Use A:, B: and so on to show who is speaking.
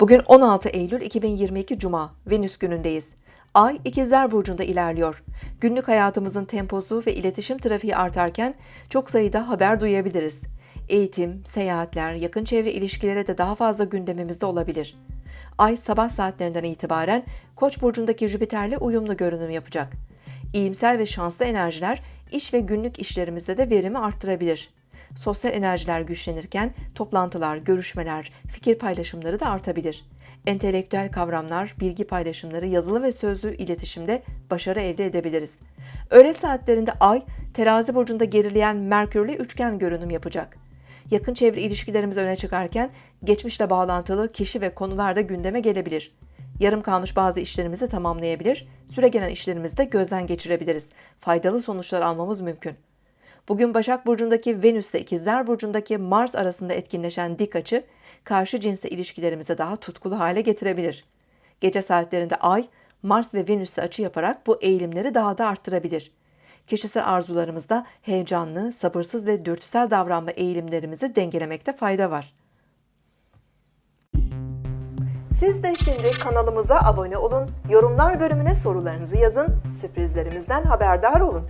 A: Bugün 16 Eylül 2022 Cuma, Venüs günündeyiz. Ay ikizler burcunda ilerliyor. Günlük hayatımızın temposu ve iletişim trafiği artarken çok sayıda haber duyabiliriz. Eğitim, seyahatler, yakın çevre ilişkilere de daha fazla gündemimizde olabilir. Ay sabah saatlerinden itibaren Koç burcundaki Jüpiter'le uyumlu görünüm yapacak. İyimser ve şanslı enerjiler iş ve günlük işlerimizde de verimi arttırabilir. Sosyal enerjiler güçlenirken toplantılar, görüşmeler, fikir paylaşımları da artabilir. Entelektüel kavramlar, bilgi paylaşımları, yazılı ve sözlü iletişimde başarı elde edebiliriz. Öğle saatlerinde Ay, terazi burcunda gerileyen Merkürle üçgen görünüm yapacak. Yakın çevre ilişkilerimiz öne çıkarken geçmişle bağlantılı kişi ve konular da gündeme gelebilir. Yarım kalmış bazı işlerimizi tamamlayabilir, süre gelen işlerimizi de gözden geçirebiliriz. Faydalı sonuçlar almamız mümkün. Bugün Başak Burcu'ndaki Venüs ile İkizler Burcu'ndaki Mars arasında etkinleşen dik açı, karşı cinsle ilişkilerimizi daha tutkulu hale getirebilir. Gece saatlerinde Ay, Mars ve Venüs'le açı yaparak bu eğilimleri daha da arttırabilir. Kişisel arzularımızda heyecanlı, sabırsız ve dürtüsel davranma eğilimlerimizi dengelemekte fayda var. Siz de şimdi kanalımıza abone olun, yorumlar bölümüne sorularınızı yazın, sürprizlerimizden haberdar olun.